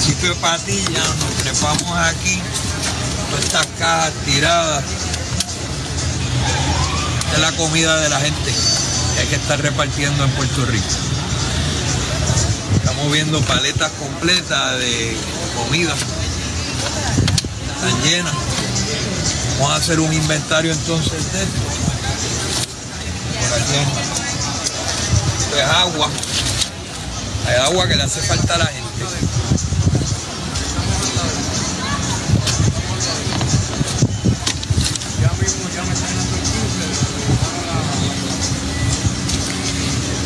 municipio de Patilla, nos trepamos aquí, todas estas cajas tiradas. Es la comida de la gente que hay que estar repartiendo en Puerto Rico. Estamos viendo paletas completas de comida. Están llenas. Vamos a hacer un inventario entonces de esto. Por aquí es agua. Hay agua que le hace falta a la gente.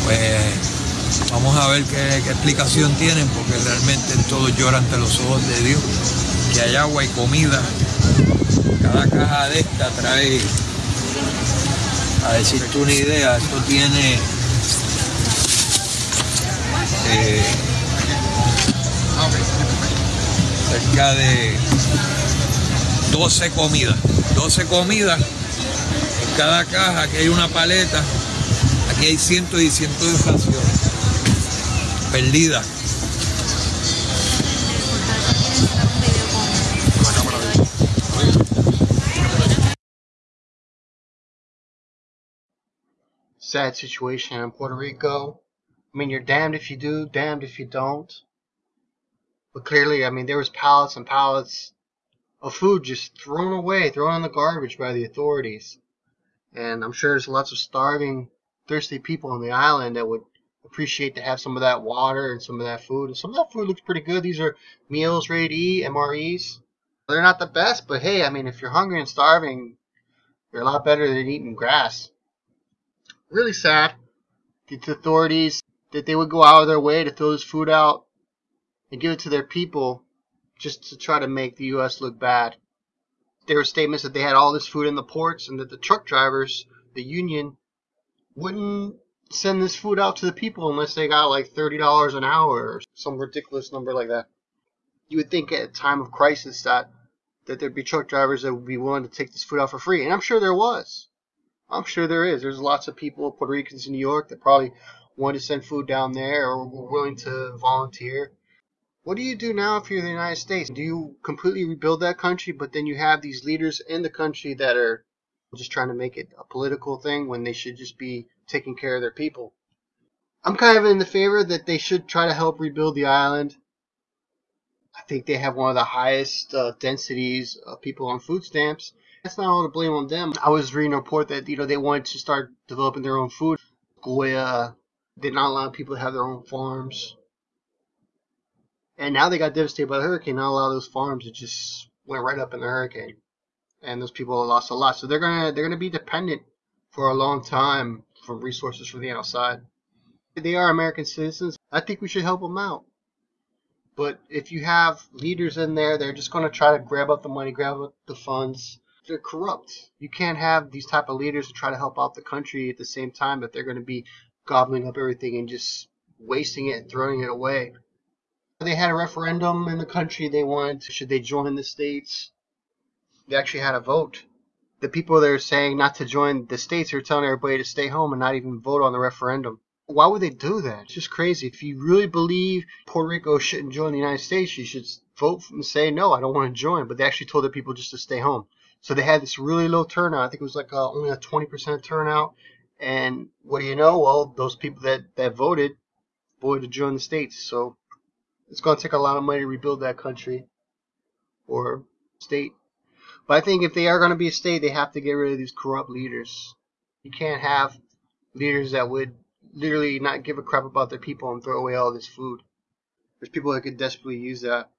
Pues vamos a ver qué, explicación tienen, porque realmente todos lloran ante los ojos de Dios. Que hay agua y comida. Cada caja de esta trae, a decirte una idea, esto tiene eh, cerca de 12 comidas. 12 comidas. En cada caja, aquí hay una paleta. Aquí hay cientos y cientos de perdidas. sad situation in Puerto Rico. I mean, you're damned if you do, damned if you don't. But clearly, I mean, there was pallets and pallets of food just thrown away, thrown in the garbage by the authorities. And I'm sure there's lots of starving, thirsty people on the island that would appreciate to have some of that water and some of that food. And some of that food looks pretty good. These are meals ready MREs. They're not the best, but hey, I mean, if you're hungry and starving, they're a lot better than eating grass really sad. The authorities that they would go out of their way to throw this food out and give it to their people just to try to make the U.S. look bad. There were statements that they had all this food in the ports and that the truck drivers, the union, wouldn't send this food out to the people unless they got like $30 an hour or some ridiculous number like that. You would think at a time of crisis that that there'd be truck drivers that would be willing to take this food out for free, and I'm sure there was. I'm sure there is. There's lots of people, Puerto Ricans in New York, that probably want to send food down there or were willing to volunteer. What do you do now if you're the United States? Do you completely rebuild that country, but then you have these leaders in the country that are just trying to make it a political thing when they should just be taking care of their people? I'm kind of in the favor that they should try to help rebuild the island. I think they have one of the highest uh, densities of people on food stamps that's not all to blame on them. I was reading a report that you know they wanted to start developing their own food. Goya did not allow people to have their own farms, and now they got devastated by the hurricane. Not a lot of those farms it just went right up in the hurricane, and those people lost a lot. So they're gonna they're gonna be dependent for a long time from resources from the outside. They are American citizens. I think we should help them out. But if you have leaders in there, they're just going to try to grab up the money, grab up the funds, they're corrupt. You can't have these type of leaders to try to help out the country at the same time that they're going to be gobbling up everything and just wasting it and throwing it away. They had a referendum in the country. They wanted to, should they join the states. They actually had a vote. The people that are saying not to join the states are telling everybody to stay home and not even vote on the referendum. Why would they do that? It's just crazy. If you really believe Puerto Rico shouldn't join the United States, you should vote and say no, I don't want to join. But they actually told their people just to stay home. So they had this really low turnout. I think it was like uh, only a 20% turnout. And what do you know? Well, those people that, that voted voted to join the states. So it's going to take a lot of money to rebuild that country or state. But I think if they are going to be a state, they have to get rid of these corrupt leaders. You can't have leaders that would literally not give a crap about their people and throw away all this food. There's people that could desperately use that.